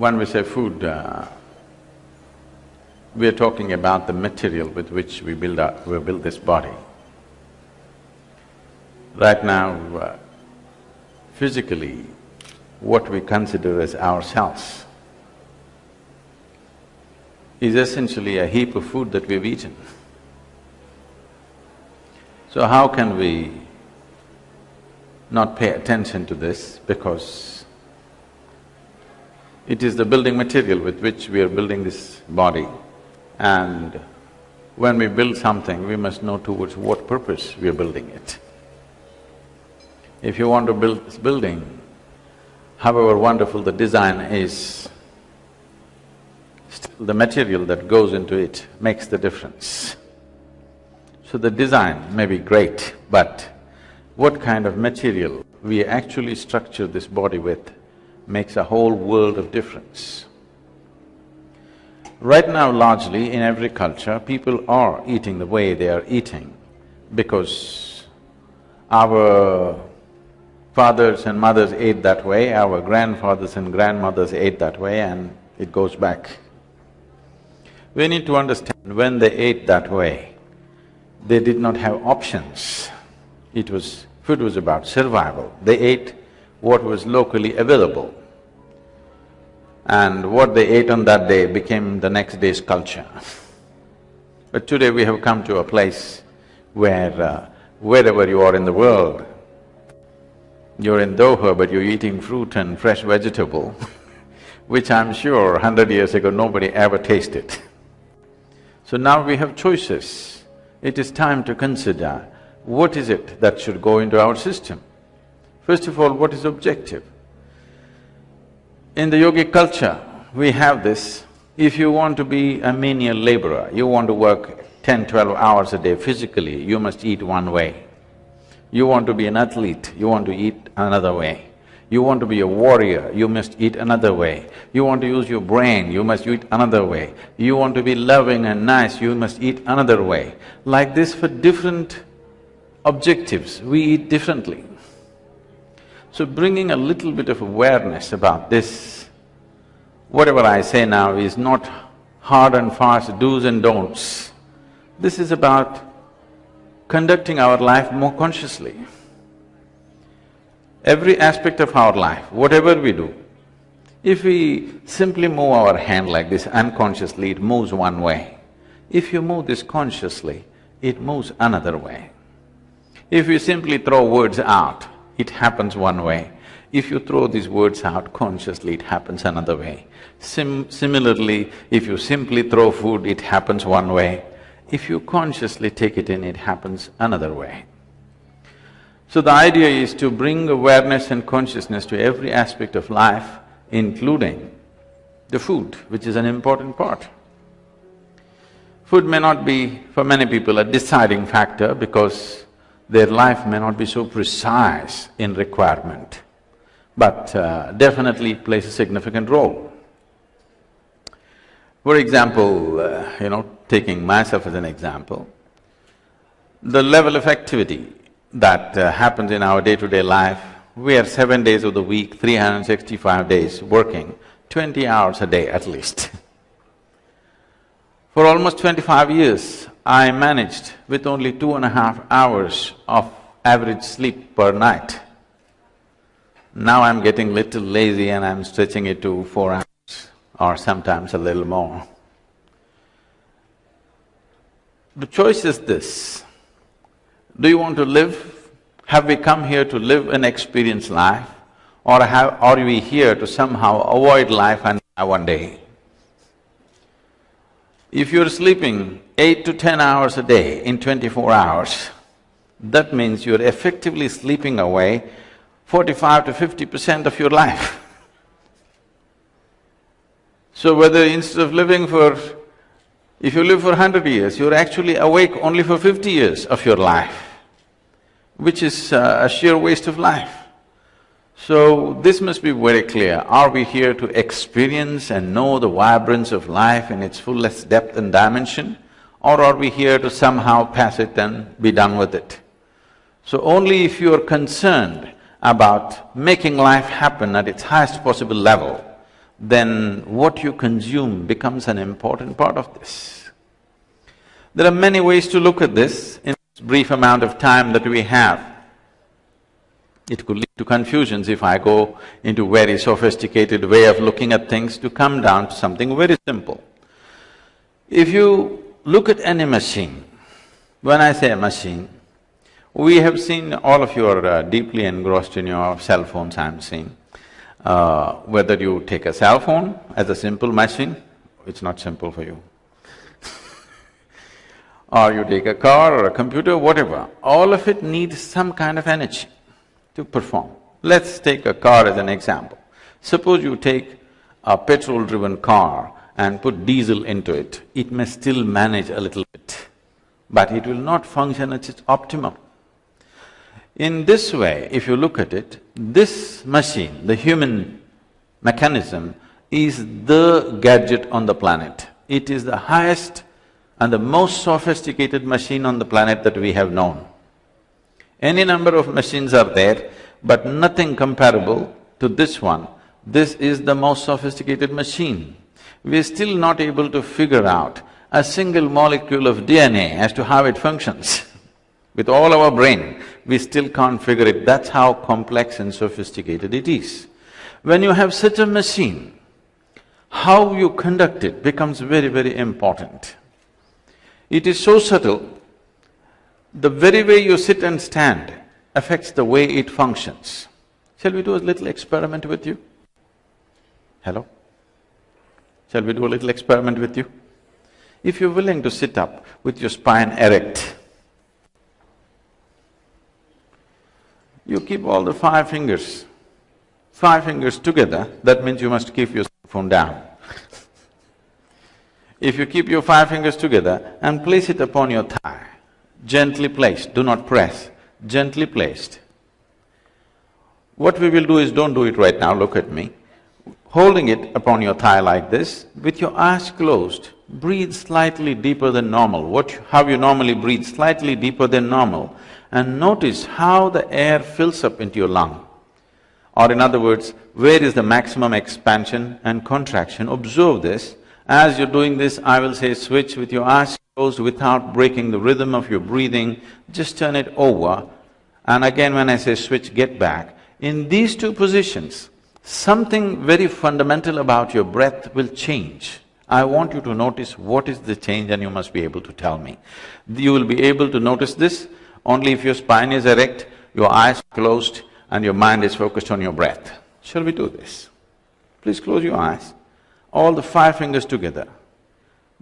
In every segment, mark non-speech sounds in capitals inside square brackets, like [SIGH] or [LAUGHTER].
when we say food, uh, we are talking about the material with which we build our… we build this body. Right now, uh, physically, what we consider as ourselves is essentially a heap of food that we've eaten. So how can we not pay attention to this because it is the building material with which we are building this body and when we build something, we must know towards what purpose we are building it. If you want to build this building, however wonderful the design is, still the material that goes into it makes the difference. So the design may be great, but what kind of material we actually structure this body with makes a whole world of difference. Right now largely in every culture, people are eating the way they are eating because our fathers and mothers ate that way, our grandfathers and grandmothers ate that way and it goes back. We need to understand when they ate that way, they did not have options. It was… food was about survival. They ate what was locally available. And what they ate on that day became the next day's culture. But today we have come to a place where uh, wherever you are in the world, you're in Doha but you're eating fruit and fresh vegetable, [LAUGHS] which I'm sure hundred years ago nobody ever tasted. So now we have choices. It is time to consider what is it that should go into our system. First of all, what is objective? In the yogic culture, we have this, if you want to be a menial laborer, you want to work 10, 12 hours a day physically, you must eat one way. You want to be an athlete, you want to eat another way. You want to be a warrior, you must eat another way. You want to use your brain, you must eat another way. You want to be loving and nice, you must eat another way. Like this for different objectives, we eat differently. So bringing a little bit of awareness about this, whatever I say now is not hard and fast do's and don'ts. This is about conducting our life more consciously. Every aspect of our life, whatever we do, if we simply move our hand like this unconsciously, it moves one way. If you move this consciously, it moves another way. If you simply throw words out, it happens one way. If you throw these words out consciously, it happens another way. Sim similarly, if you simply throw food, it happens one way. If you consciously take it in, it happens another way. So the idea is to bring awareness and consciousness to every aspect of life, including the food, which is an important part. Food may not be, for many people, a deciding factor because their life may not be so precise in requirement, but uh, definitely plays a significant role. For example, uh, you know, taking myself as an example, the level of activity that uh, happens in our day-to-day life, we are seven days of the week, 365 days working, twenty hours a day at least. [LAUGHS] For almost twenty-five years, I managed with only two and a half hours of average sleep per night. Now I'm getting little lazy and I'm stretching it to four hours or sometimes a little more. The choice is this, do you want to live, have we come here to live and experience life or have… are we here to somehow avoid life and die one day? If you're sleeping eight to ten hours a day in twenty-four hours, that means you're effectively sleeping away forty-five to fifty percent of your life. So whether instead of living for… if you live for hundred years, you're actually awake only for fifty years of your life, which is uh, a sheer waste of life. So this must be very clear, are we here to experience and know the vibrance of life in its fullest depth and dimension, or are we here to somehow pass it and be done with it? So only if you are concerned about making life happen at its highest possible level, then what you consume becomes an important part of this. There are many ways to look at this in this brief amount of time that we have. It could lead to confusions if I go into very sophisticated way of looking at things to come down to something very simple. If you look at any machine, when I say a machine, we have seen, all of you are uh, deeply engrossed in your cell phones, I'm seeing. Uh, whether you take a cell phone as a simple machine, it's not simple for you. [LAUGHS] or you take a car or a computer, whatever, all of it needs some kind of energy to perform. Let's take a car as an example. Suppose you take a petrol-driven car and put diesel into it, it may still manage a little bit, but it will not function at its optimum. In this way, if you look at it, this machine, the human mechanism, is the gadget on the planet. It is the highest and the most sophisticated machine on the planet that we have known. Any number of machines are there, but nothing comparable to this one. This is the most sophisticated machine. We're still not able to figure out a single molecule of DNA as to how it functions. [LAUGHS] With all our brain, we still can't figure it, that's how complex and sophisticated it is. When you have such a machine, how you conduct it becomes very, very important. It is so subtle, the very way you sit and stand affects the way it functions. Shall we do a little experiment with you? Hello? Shall we do a little experiment with you? If you're willing to sit up with your spine erect, you keep all the five fingers, five fingers together, that means you must keep your phone down. [LAUGHS] if you keep your five fingers together and place it upon your thigh, gently placed, do not press, gently placed. What we will do is, don't do it right now, look at me. Holding it upon your thigh like this, with your eyes closed, breathe slightly deeper than normal. What… how you normally breathe, slightly deeper than normal and notice how the air fills up into your lung. Or in other words, where is the maximum expansion and contraction, observe this. As you're doing this, I will say switch with your eyes without breaking the rhythm of your breathing, just turn it over. And again when I say switch, get back. In these two positions, something very fundamental about your breath will change. I want you to notice what is the change and you must be able to tell me. You will be able to notice this only if your spine is erect, your eyes closed and your mind is focused on your breath. Shall we do this? Please close your eyes. All the five fingers together,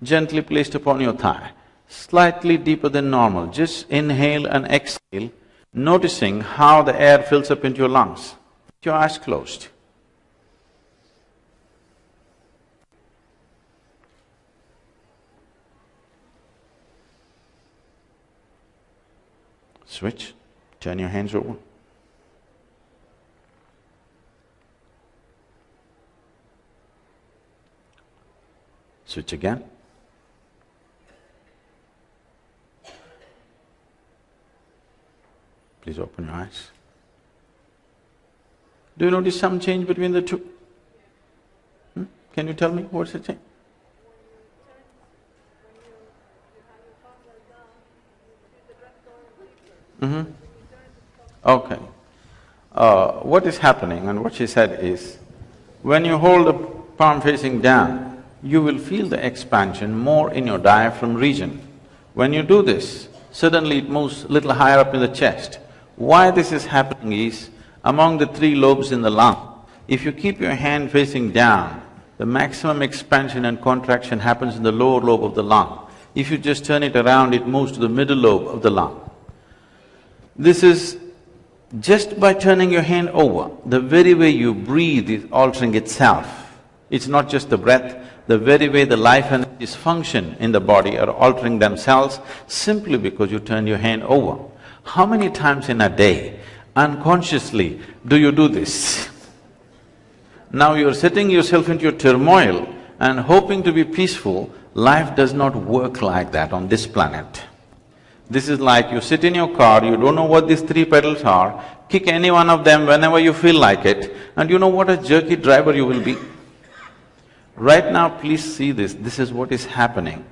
gently placed upon your thigh, slightly deeper than normal. Just inhale and exhale, noticing how the air fills up into your lungs. Your eyes closed. Switch, turn your hands over. Switch again. Please open your eyes. Do you notice some change between the two? Hmm? Can you tell me what's the change? Mm-hmm. Okay. Uh, what is happening and what she said is, when you hold the palm facing down, you will feel the expansion more in your diaphragm region. When you do this, suddenly it moves little higher up in the chest. Why this is happening is, among the three lobes in the lung, if you keep your hand facing down, the maximum expansion and contraction happens in the lower lobe of the lung. If you just turn it around, it moves to the middle lobe of the lung. This is just by turning your hand over, the very way you breathe is altering itself. It's not just the breath, the very way the life energies function in the body are altering themselves simply because you turn your hand over. How many times in a day, unconsciously, do you do this? Now you're setting yourself into a turmoil and hoping to be peaceful, life does not work like that on this planet. This is like you sit in your car, you don't know what these three pedals are, kick any one of them whenever you feel like it, and you know what a jerky driver you will be. Right now, please see this, this is what is happening.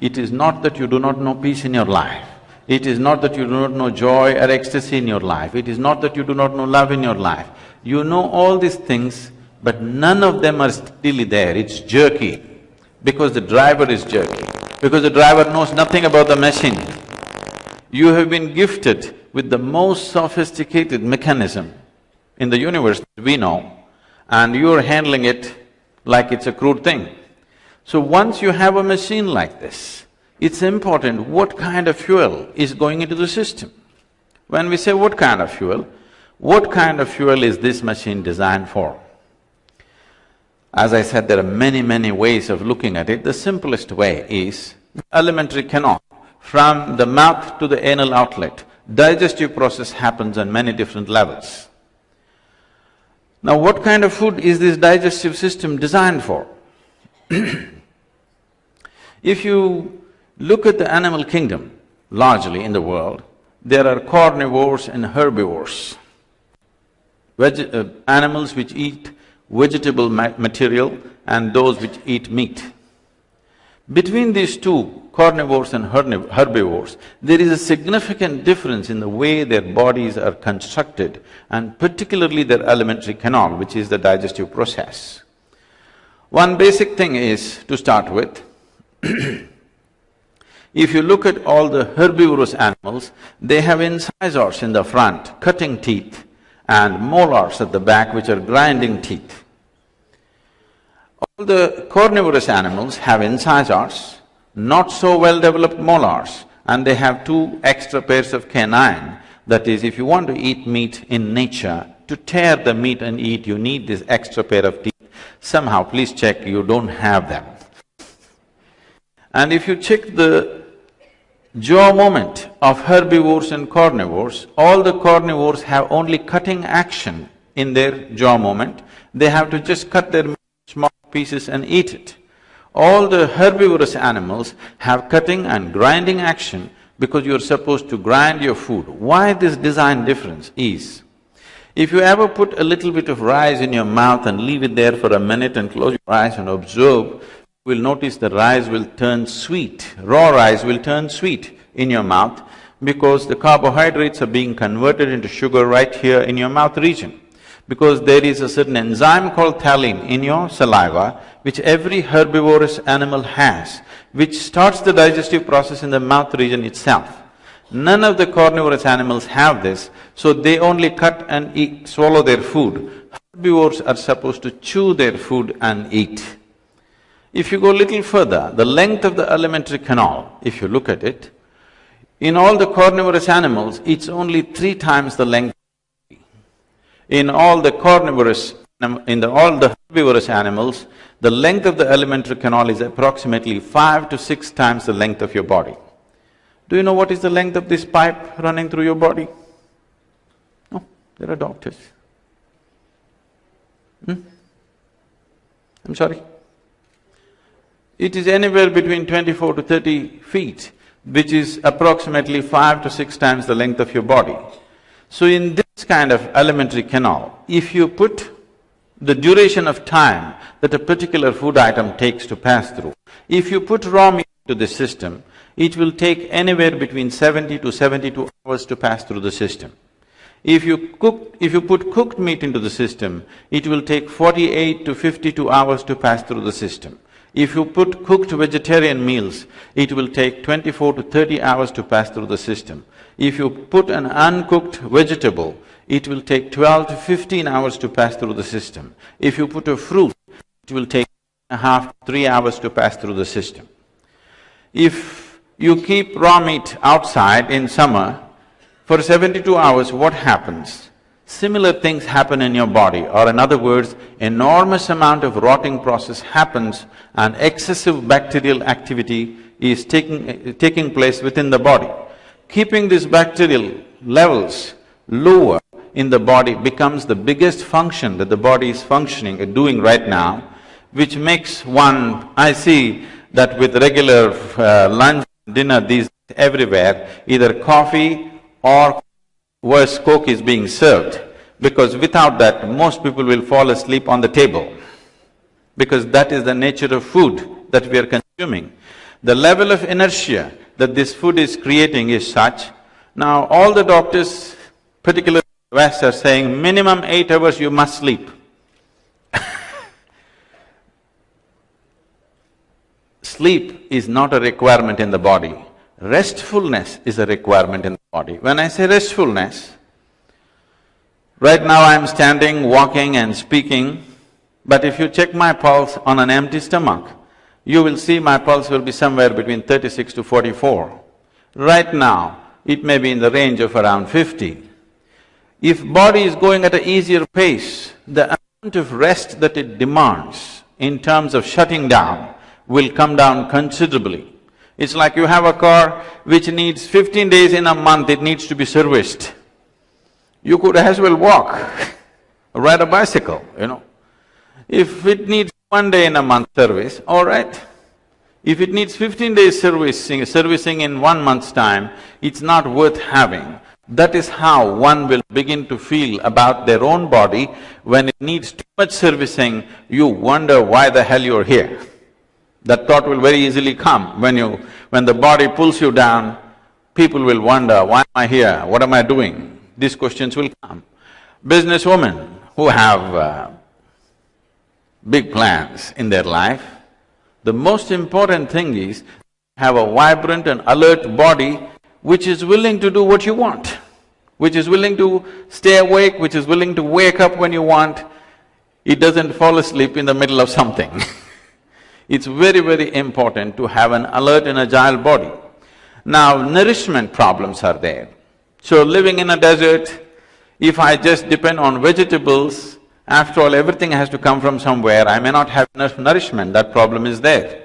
It is not that you do not know peace in your life. It is not that you do not know joy or ecstasy in your life. It is not that you do not know love in your life. You know all these things, but none of them are steadily there, it's jerky. Because the driver is jerky, because the driver knows nothing about the machine. You have been gifted with the most sophisticated mechanism in the universe we know, and you're handling it like it's a crude thing. So once you have a machine like this, it's important what kind of fuel is going into the system. When we say what kind of fuel, what kind of fuel is this machine designed for? As I said, there are many, many ways of looking at it. The simplest way is alimentary canal. From the mouth to the anal outlet, digestive process happens on many different levels. Now, what kind of food is this digestive system designed for? [CLEARS THROAT] if you look at the animal kingdom, largely in the world, there are carnivores and herbivores. Veg uh, animals which eat vegetable ma material and those which eat meat. Between these two, carnivores and herbivores, there is a significant difference in the way their bodies are constructed and particularly their alimentary canal, which is the digestive process. One basic thing is, to start with, [CLEARS THROAT] if you look at all the herbivorous animals, they have incisors in the front, cutting teeth, and molars at the back, which are grinding teeth. All the carnivorous animals have incisors, not so well developed molars and they have two extra pairs of canine. That is, if you want to eat meat in nature, to tear the meat and eat, you need this extra pair of teeth. Somehow, please check you don't have them. And if you check the jaw movement of herbivores and carnivores, all the carnivores have only cutting action in their jaw movement. They have to just cut their small pieces and eat it. All the herbivorous animals have cutting and grinding action because you're supposed to grind your food. Why this design difference is, if you ever put a little bit of rice in your mouth and leave it there for a minute and close your eyes and observe, will notice the rice will turn sweet, raw rice will turn sweet in your mouth because the carbohydrates are being converted into sugar right here in your mouth region because there is a certain enzyme called ptyalin in your saliva, which every herbivorous animal has, which starts the digestive process in the mouth region itself. None of the carnivorous animals have this, so they only cut and eat, swallow their food. Herbivores are supposed to chew their food and eat. If you go little further, the length of the alimentary canal, if you look at it, in all the carnivorous animals, it's only three times the length in all the carnivorous, in the, all the herbivorous animals, the length of the alimentary canal is approximately five to six times the length of your body. Do you know what is the length of this pipe running through your body? No, there are doctors. Hmm? I'm sorry? It is anywhere between twenty-four to thirty feet, which is approximately five to six times the length of your body. So in this kind of alimentary canal, if you put the duration of time that a particular food item takes to pass through, if you put raw meat to the system, it will take anywhere between seventy to seventy-two hours to pass through the system. If you cook… if you put cooked meat into the system, it will take forty-eight to fifty-two hours to pass through the system. If you put cooked vegetarian meals, it will take twenty-four to thirty hours to pass through the system. If you put an uncooked vegetable, it will take twelve to fifteen hours to pass through the system. If you put a fruit, it will take a half, three hours to pass through the system. If you keep raw meat outside in summer, for seventy-two hours, what happens? Similar things happen in your body, or in other words, enormous amount of rotting process happens and excessive bacterial activity is taking, taking place within the body. Keeping these bacterial levels lower in the body becomes the biggest function that the body is functioning, and doing right now, which makes one… I see that with regular uh, lunch, dinner these everywhere, either coffee or worse, coke is being served, because without that, most people will fall asleep on the table. because that is the nature of food that we are consuming. The level of inertia that this food is creating is such, now all the doctors, particularly West, are saying minimum eight hours you must sleep. [LAUGHS] Sleep is not a requirement in the body, restfulness is a requirement in the body. When I say restfulness, right now I'm standing, walking and speaking, but if you check my pulse on an empty stomach, you will see my pulse will be somewhere between thirty-six to forty-four. Right now, it may be in the range of around fifty. If body is going at an easier pace, the amount of rest that it demands in terms of shutting down will come down considerably. It's like you have a car which needs fifteen days in a month, it needs to be serviced. You could as well walk, [LAUGHS] ride a bicycle, you know. If it needs one day in a month service, all right. If it needs fifteen days servicing, servicing in one month's time, it's not worth having. That is how one will begin to feel about their own body. When it needs too much servicing, you wonder why the hell you're here. That thought will very easily come. When you… when the body pulls you down, people will wonder, why am I here, what am I doing? These questions will come. Businesswomen who have uh, big plans in their life, the most important thing is have a vibrant and alert body which is willing to do what you want, which is willing to stay awake, which is willing to wake up when you want, it doesn't fall asleep in the middle of something [LAUGHS] It's very, very important to have an alert and agile body. Now, nourishment problems are there. So living in a desert, if I just depend on vegetables, after all, everything has to come from somewhere, I may not have enough nourishment, that problem is there.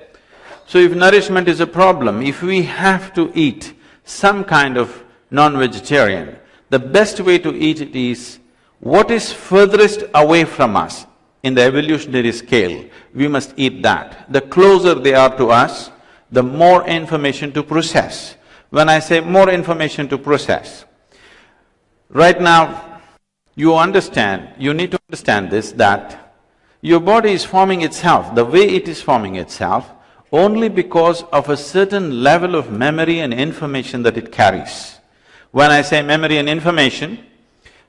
So if nourishment is a problem, if we have to eat some kind of non-vegetarian, the best way to eat it is what is furthest away from us in the evolutionary scale, we must eat that. The closer they are to us, the more information to process. When I say more information to process, right now, you understand, you need to understand this, that your body is forming itself, the way it is forming itself, only because of a certain level of memory and information that it carries. When I say memory and information,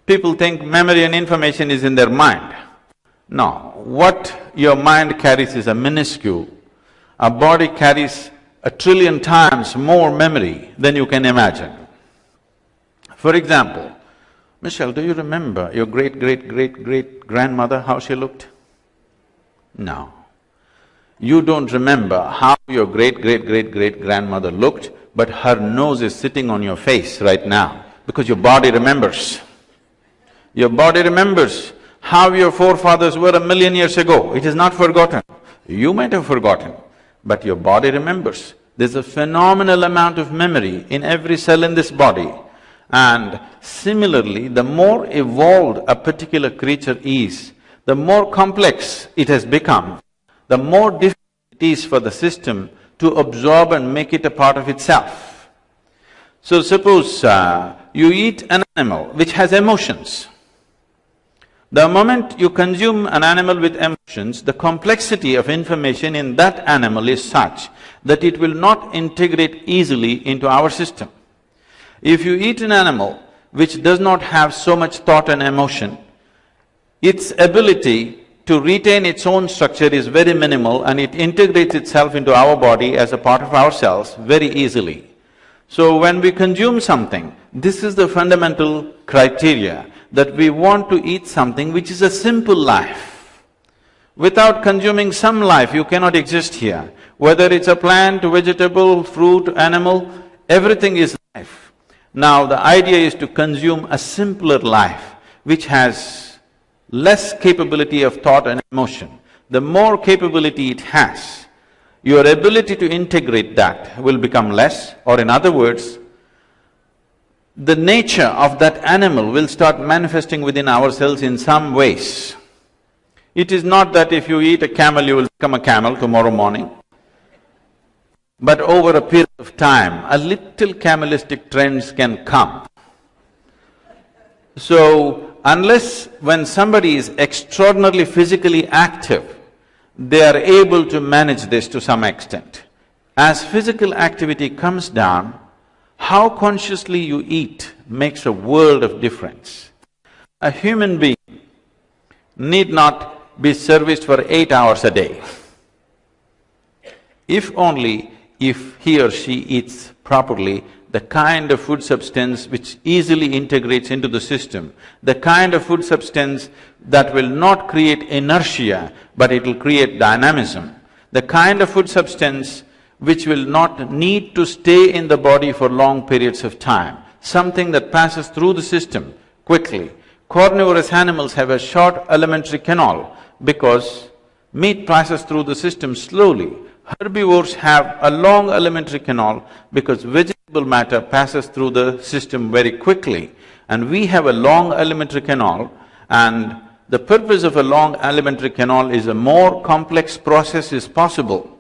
people think memory and information is in their mind. No, what your mind carries is a minuscule. A body carries a trillion times more memory than you can imagine. For example, Michelle, do you remember your great-great-great-great-grandmother, how she looked? No. You don't remember how your great-great-great-great-grandmother looked, but her nose is sitting on your face right now, because your body remembers. Your body remembers how your forefathers were a million years ago, it is not forgotten. You might have forgotten, but your body remembers. There's a phenomenal amount of memory in every cell in this body. And similarly, the more evolved a particular creature is, the more complex it has become, the more difficult it is for the system to absorb and make it a part of itself. So suppose uh, you eat an animal which has emotions. The moment you consume an animal with emotions, the complexity of information in that animal is such that it will not integrate easily into our system. If you eat an animal which does not have so much thought and emotion, its ability to retain its own structure is very minimal and it integrates itself into our body as a part of ourselves very easily. So when we consume something, this is the fundamental criteria that we want to eat something which is a simple life. Without consuming some life, you cannot exist here. Whether it's a plant, vegetable, fruit, animal, everything is life. Now the idea is to consume a simpler life which has less capability of thought and emotion. The more capability it has, your ability to integrate that will become less or in other words, the nature of that animal will start manifesting within ourselves in some ways. It is not that if you eat a camel, you will become a camel tomorrow morning. But over a period of time, a little camelistic trends can come. So, unless when somebody is extraordinarily physically active, they are able to manage this to some extent. As physical activity comes down, how consciously you eat makes a world of difference. A human being need not be serviced for eight hours a day. If only if he or she eats properly, the kind of food substance which easily integrates into the system, the kind of food substance that will not create inertia, but it will create dynamism, the kind of food substance which will not need to stay in the body for long periods of time, something that passes through the system quickly. Carnivorous animals have a short alimentary canal because meat passes through the system slowly. Herbivores have a long alimentary canal because vegetable matter passes through the system very quickly. And we have a long alimentary canal and the purpose of a long alimentary canal is a more complex process is possible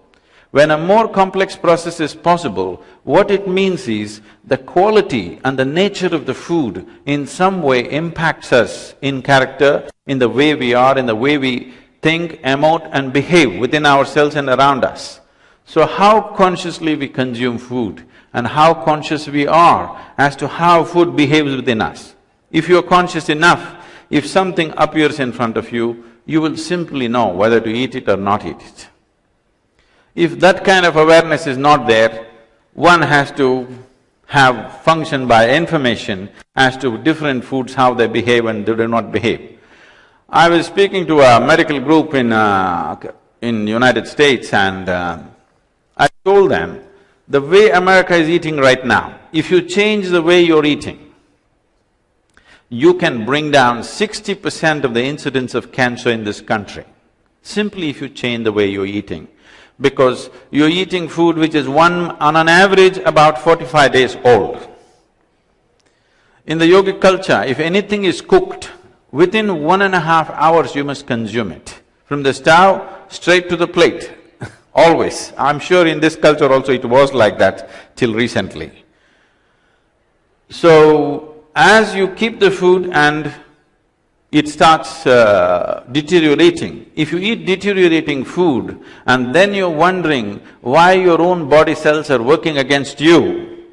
when a more complex process is possible, what it means is the quality and the nature of the food in some way impacts us in character, in the way we are, in the way we think, emote and behave within ourselves and around us. So how consciously we consume food and how conscious we are as to how food behaves within us. If you're conscious enough, if something appears in front of you, you will simply know whether to eat it or not eat it. If that kind of awareness is not there, one has to have function by information as to different foods, how they behave and they do not behave. I was speaking to a medical group in… Uh, in United States and uh, I told them, the way America is eating right now, if you change the way you're eating, you can bring down sixty percent of the incidence of cancer in this country, simply if you change the way you're eating because you're eating food which is one… on an average about forty-five days old. In the yogic culture, if anything is cooked, within one and a half hours you must consume it. From the stove, straight to the plate, [LAUGHS] always. I'm sure in this culture also it was like that till recently. So, as you keep the food and it starts uh, deteriorating. If you eat deteriorating food and then you're wondering why your own body cells are working against you,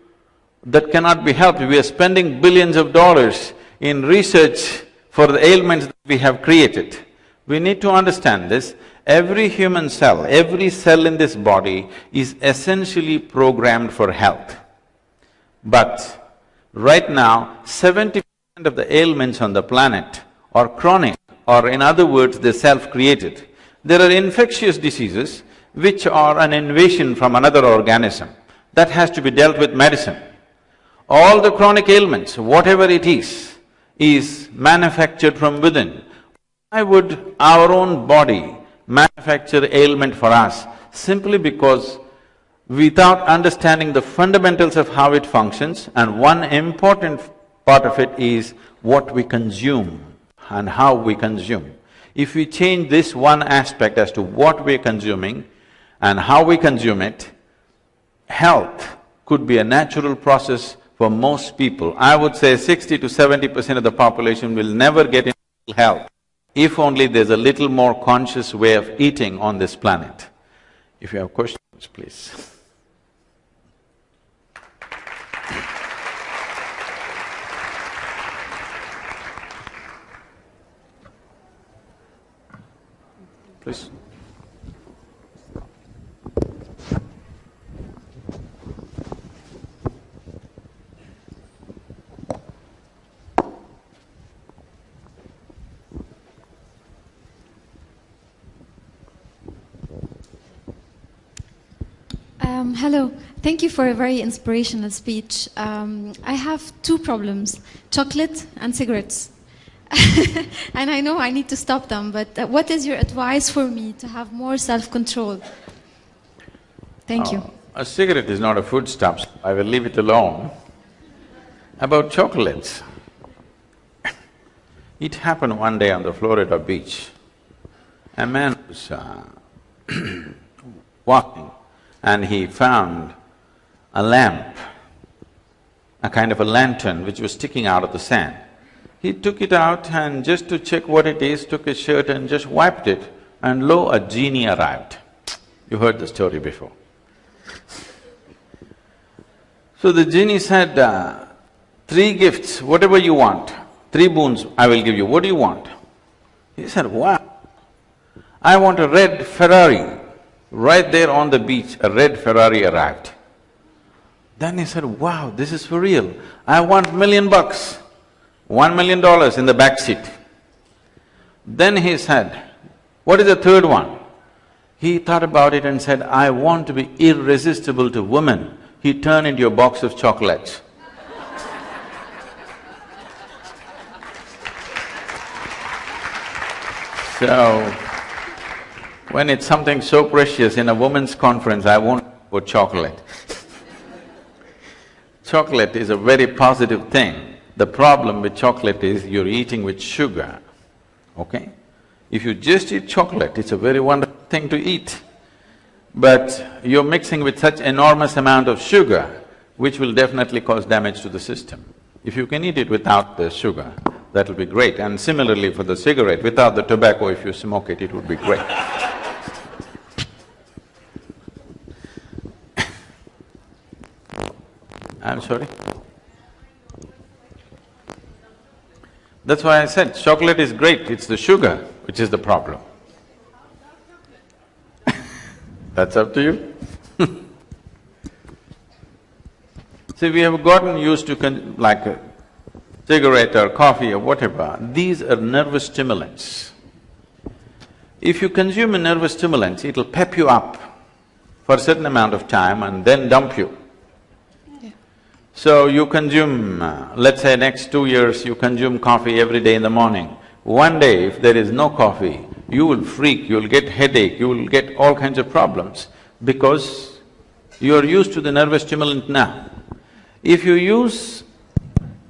that cannot be helped. We are spending billions of dollars in research for the ailments that we have created. We need to understand this. Every human cell, every cell in this body is essentially programmed for health. But right now, seventy percent of the ailments on the planet or chronic or in other words, they're self-created. There are infectious diseases which are an invasion from another organism that has to be dealt with medicine. All the chronic ailments, whatever it is, is manufactured from within. Why would our own body manufacture ailment for us? Simply because without understanding the fundamentals of how it functions and one important part of it is what we consume and how we consume. If we change this one aspect as to what we're consuming and how we consume it, health could be a natural process for most people. I would say sixty to seventy percent of the population will never get into health if only there's a little more conscious way of eating on this planet. If you have questions, please. Please. Um, hello. Thank you for a very inspirational speech. Um, I have two problems, chocolate and cigarettes. [LAUGHS] and I know I need to stop them, but uh, what is your advice for me to have more self-control? Thank uh, you. A cigarette is not a foodstuff, I will leave it alone. About chocolates, [COUGHS] it happened one day on the Florida beach. A man was uh, [COUGHS] walking and he found a lamp, a kind of a lantern which was sticking out of the sand. He took it out and just to check what it is, took his shirt and just wiped it. and lo, a genie arrived. You heard the story before. So the genie said, uh, three gifts, whatever you want, three boons I will give you, what do you want? He said, wow, I want a red Ferrari. Right there on the beach, a red Ferrari arrived. Then he said, wow, this is for real. I want million bucks, one million dollars in the back seat. Then he said, what is the third one? He thought about it and said, I want to be irresistible to women. He turned into a box of chocolates. [LAUGHS] so, when it's something so precious in a woman's conference, I won't put chocolate. [LAUGHS] chocolate is a very positive thing. The problem with chocolate is you're eating with sugar, okay? If you just eat chocolate, it's a very wonderful thing to eat. But you're mixing with such enormous amount of sugar, which will definitely cause damage to the system. If you can eat it without the sugar, that'll be great. And similarly for the cigarette, without the tobacco, if you smoke it, it would be great. [COUGHS] I'm sorry? That's why I said chocolate is great, it's the sugar which is the problem. [LAUGHS] That's up to you [LAUGHS] See, we have gotten used to like a cigarette or coffee or whatever, these are nervous stimulants. If you consume a nervous stimulant, it'll pep you up for a certain amount of time and then dump you. So you consume, let's say next two years you consume coffee every day in the morning. One day if there is no coffee, you will freak, you will get headache, you will get all kinds of problems because you are used to the nervous stimulant now. If you use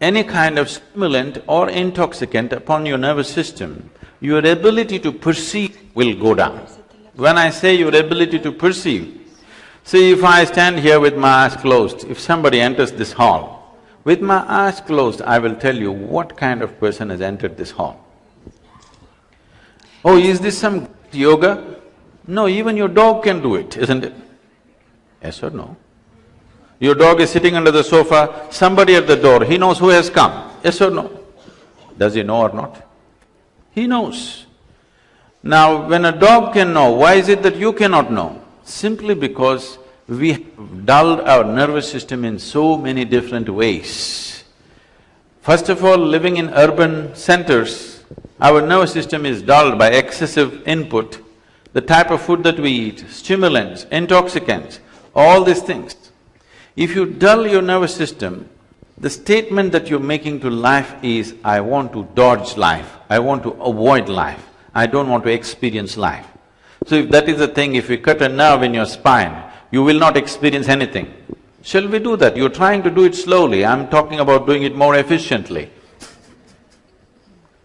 any kind of stimulant or intoxicant upon your nervous system, your ability to perceive will go down. When I say your ability to perceive, See, if I stand here with my eyes closed, if somebody enters this hall, with my eyes closed, I will tell you what kind of person has entered this hall. Oh, is this some yoga? No, even your dog can do it, isn't it? Yes or no? Your dog is sitting under the sofa, somebody at the door, he knows who has come, yes or no? Does he know or not? He knows. Now, when a dog can know, why is it that you cannot know? Simply because we have dulled our nervous system in so many different ways. First of all, living in urban centers, our nervous system is dulled by excessive input. The type of food that we eat, stimulants, intoxicants, all these things. If you dull your nervous system, the statement that you're making to life is, I want to dodge life, I want to avoid life, I don't want to experience life. So if that is the thing, if we cut a nerve in your spine, you will not experience anything. Shall we do that? You're trying to do it slowly, I'm talking about doing it more efficiently.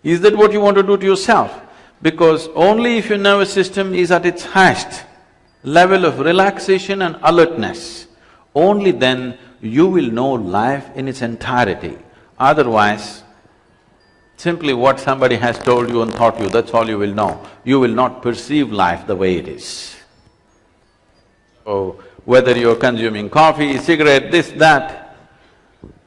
Is that what you want to do to yourself? Because only if your nervous system is at its highest level of relaxation and alertness, only then you will know life in its entirety. Otherwise, Simply what somebody has told you and taught you, that's all you will know. You will not perceive life the way it is. So, whether you're consuming coffee, cigarette, this, that,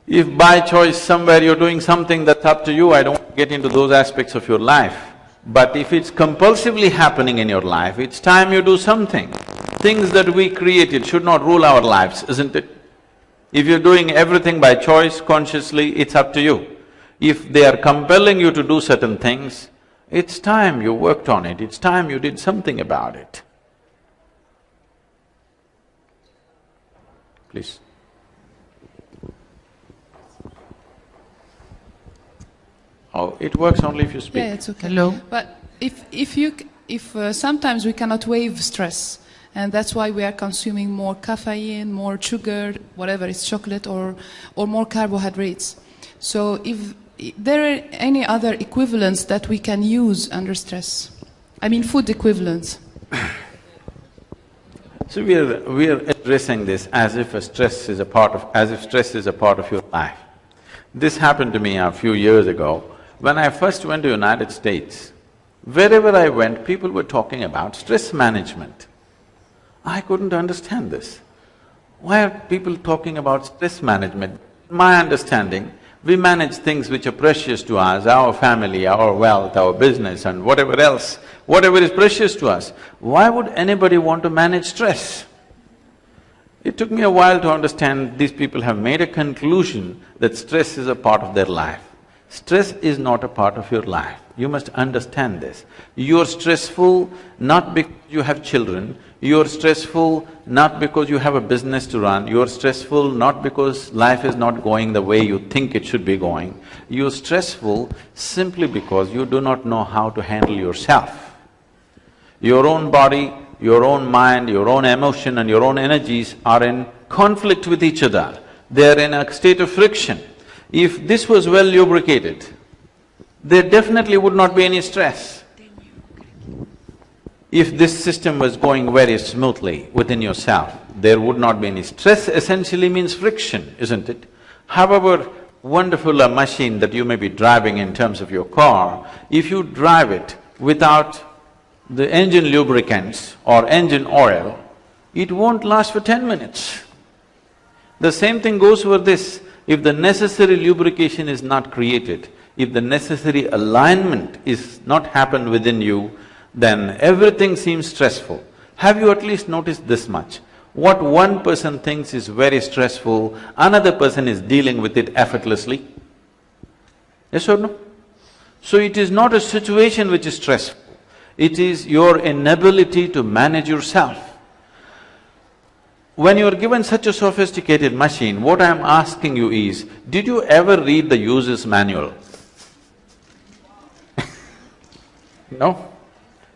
if by choice somewhere you're doing something that's up to you, I don't get into those aspects of your life. But if it's compulsively happening in your life, it's time you do something. Things that we created should not rule our lives, isn't it? If you're doing everything by choice, consciously, it's up to you. If they are compelling you to do certain things, it's time you worked on it, it's time you did something about it. Please. Oh, it works only if you speak. Yeah, it's okay. Hello. But if if you if uh, sometimes we cannot waive stress, and that's why we are consuming more caffeine, more sugar, whatever it's chocolate or or more carbohydrates. So if there are any other equivalents that we can use under stress? I mean, food equivalents. So we are… we are addressing this as if a stress is a part of… as if stress is a part of your life. This happened to me a few years ago. When I first went to United States, Wherever I went, people were talking about stress management. I couldn't understand this. Why are people talking about stress management? My understanding, we manage things which are precious to us, our family, our wealth, our business and whatever else, whatever is precious to us. Why would anybody want to manage stress? It took me a while to understand these people have made a conclusion that stress is a part of their life. Stress is not a part of your life. You must understand this. You're stressful not because you have children, you're stressful not because you have a business to run, you're stressful not because life is not going the way you think it should be going. You're stressful simply because you do not know how to handle yourself. Your own body, your own mind, your own emotion and your own energies are in conflict with each other. They're in a state of friction. If this was well lubricated, there definitely would not be any stress. If this system was going very smoothly within yourself, there would not be any stress essentially means friction, isn't it? However wonderful a machine that you may be driving in terms of your car, if you drive it without the engine lubricants or engine oil, it won't last for ten minutes. The same thing goes for this. If the necessary lubrication is not created, if the necessary alignment is not happened within you, then everything seems stressful. Have you at least noticed this much? What one person thinks is very stressful, another person is dealing with it effortlessly. Yes or no? So it is not a situation which is stressful, it is your inability to manage yourself. When you're given such a sophisticated machine, what I'm asking you is, did you ever read the user's manual? [LAUGHS] no?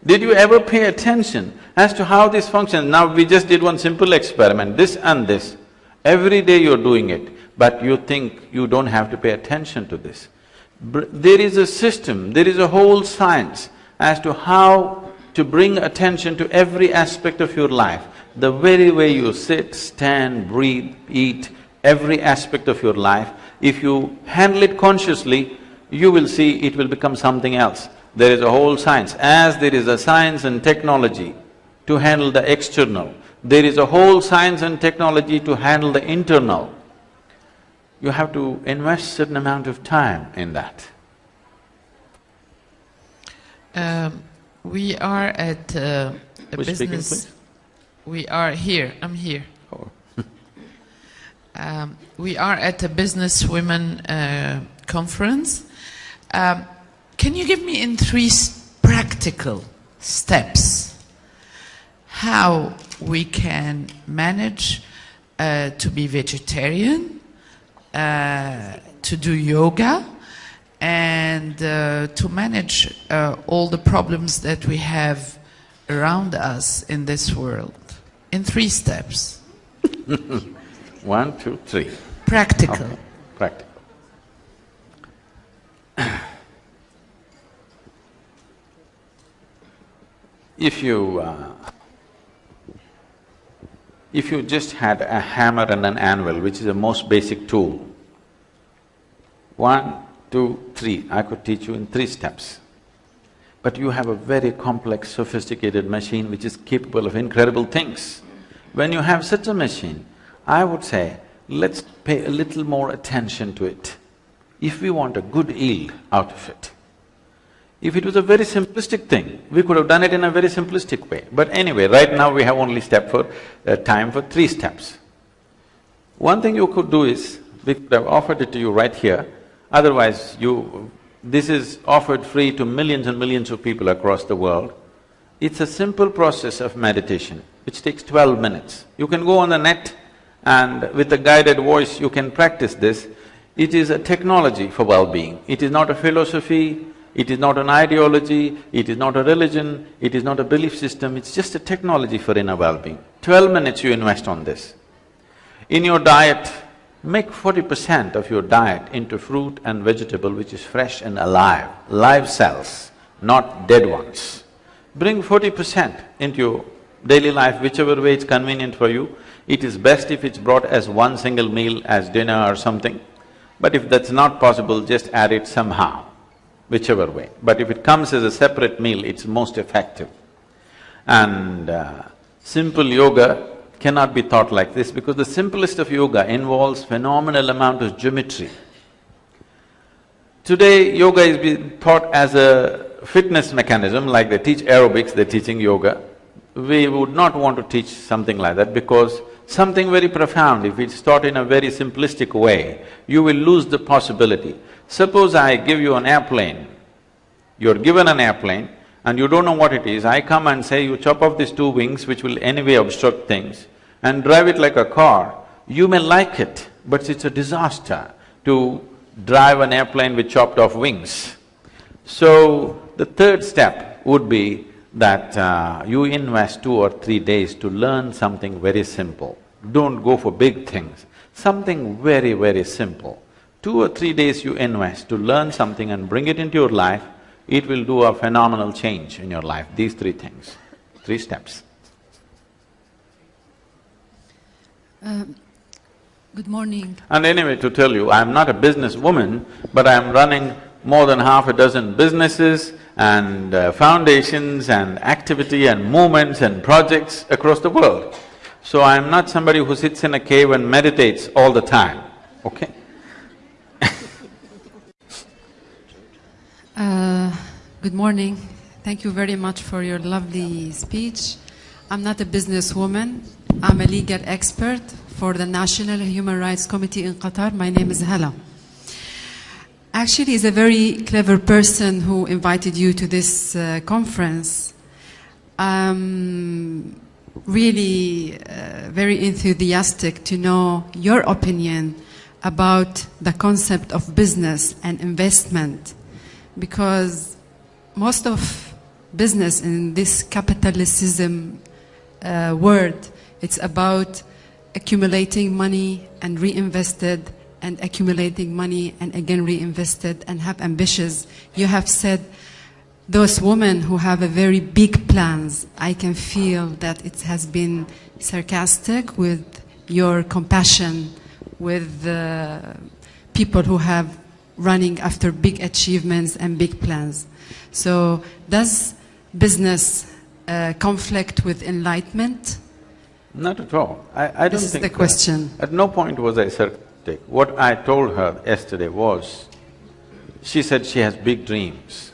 Did you ever pay attention as to how this functions? Now we just did one simple experiment, this and this. Every day you're doing it, but you think you don't have to pay attention to this. There is a system, there is a whole science as to how to bring attention to every aspect of your life the very way you sit, stand, breathe, eat, every aspect of your life, if you handle it consciously, you will see it will become something else. There is a whole science. As there is a science and technology to handle the external, there is a whole science and technology to handle the internal. You have to invest certain amount of time in that. Um, we are at uh, a business… speaking, We are here, I'm here. Oh. [LAUGHS] um, we are at a business women uh, conference. Um, can you give me in three practical steps how we can manage uh, to be vegetarian, uh, to do yoga, and uh, to manage uh, all the problems that we have around us in this world? in three steps. [LAUGHS] One, two, three. Practical. Okay. Practical. [CLEARS THROAT] if you… Uh, if you just had a hammer and an anvil, which is the most basic tool, one, two, three, I could teach you in three steps. But you have a very complex, sophisticated machine which is capable of incredible things. When you have such a machine, I would say, let's pay a little more attention to it if we want a good yield out of it. If it was a very simplistic thing, we could have done it in a very simplistic way. But anyway, right now we have only step for… Uh, time for three steps. One thing you could do is, we could have offered it to you right here, otherwise you… This is offered free to millions and millions of people across the world. It's a simple process of meditation which takes twelve minutes. You can go on the net and with a guided voice you can practice this. It is a technology for well-being. It is not a philosophy, it is not an ideology, it is not a religion, it is not a belief system, it's just a technology for inner well-being. Twelve minutes you invest on this. In your diet, make forty percent of your diet into fruit and vegetable which is fresh and alive, live cells, not dead ones. Bring forty percent into your daily life, whichever way it's convenient for you. It is best if it's brought as one single meal as dinner or something. But if that's not possible, just add it somehow. Whichever way. But if it comes as a separate meal, it's most effective. And uh, simple yoga cannot be taught like this because the simplest of yoga involves phenomenal amount of geometry. Today, yoga is being taught as a fitness mechanism, like they teach aerobics, they're teaching yoga. We would not want to teach something like that because something very profound, if it's taught in a very simplistic way, you will lose the possibility. Suppose I give you an airplane, you're given an airplane and you don't know what it is, I come and say you chop off these two wings which will anyway obstruct things and drive it like a car, you may like it, but it's a disaster to drive an airplane with chopped off wings. So, the third step would be that uh, you invest two or three days to learn something very simple. Don't go for big things, something very, very simple. Two or three days you invest to learn something and bring it into your life, it will do a phenomenal change in your life, these three things, three steps. Uh, good morning. And anyway, to tell you, I'm not a businesswoman, but I'm running more than half a dozen businesses and uh, foundations and activity and movements and projects across the world. So I'm not somebody who sits in a cave and meditates all the time, okay? Good morning. Thank you very much for your lovely speech. I'm not a businesswoman. I'm a legal expert for the National Human Rights Committee in Qatar. My name is Hala. Actually, he's a very clever person who invited you to this uh, conference. I'm really uh, very enthusiastic to know your opinion about the concept of business and investment because most of business in this capitalism uh, world, it's about accumulating money and reinvested and accumulating money and again reinvested and have ambitious. You have said those women who have a very big plans, I can feel that it has been sarcastic with your compassion with uh, people who have running after big achievements and big plans. So does business uh, conflict with enlightenment? Not at all. I, I don't This is the that. question. At no point was I sarcastic. What I told her yesterday was, she said she has big dreams.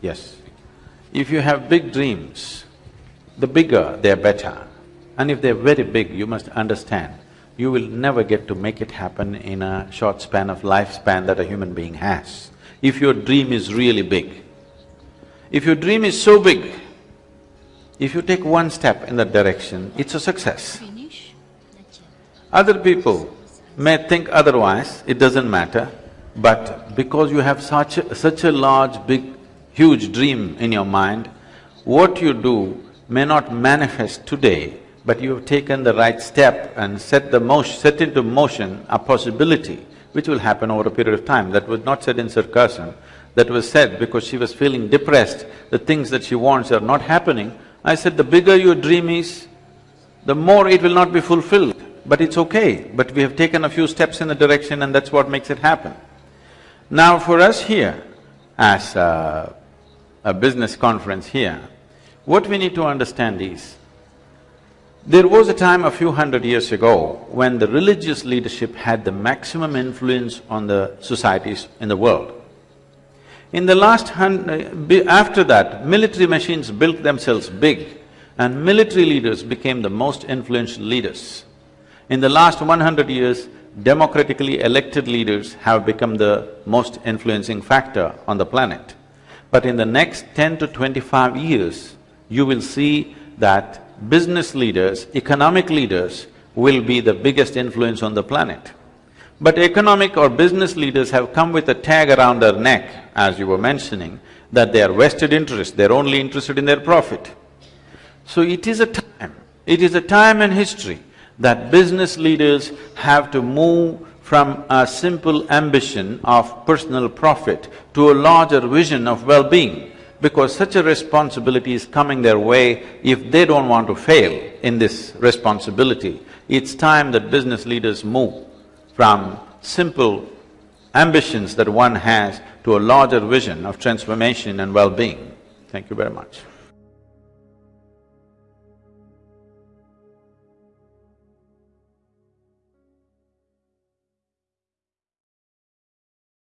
Yes. If you have big dreams, the bigger they're better. And if they're very big, you must understand, you will never get to make it happen in a short span of lifespan that a human being has. If your dream is really big. If your dream is so big, if you take one step in that direction, it's a success. Other people may think otherwise, it doesn't matter, but because you have such a, such a large, big, huge dream in your mind, what you do may not manifest today, but you have taken the right step and set the motion… set into motion a possibility which will happen over a period of time. That was not said in sarcasm, that was said because she was feeling depressed, the things that she wants are not happening. I said, the bigger your dream is, the more it will not be fulfilled, but it's okay. But we have taken a few steps in the direction and that's what makes it happen. Now for us here, as a, a business conference here, what we need to understand is, there was a time a few hundred years ago when the religious leadership had the maximum influence on the societies in the world. In the last hun… Uh, after that, military machines built themselves big and military leaders became the most influential leaders. In the last one hundred years, democratically elected leaders have become the most influencing factor on the planet. But in the next ten to twenty-five years, you will see that business leaders, economic leaders will be the biggest influence on the planet. But economic or business leaders have come with a tag around their neck, as you were mentioning, that they are vested interest, they're only interested in their profit. So it is a time, it is a time in history that business leaders have to move from a simple ambition of personal profit to a larger vision of well-being because such a responsibility is coming their way if they don't want to fail in this responsibility. It's time that business leaders move from simple ambitions that one has to a larger vision of transformation and well-being. Thank you very much.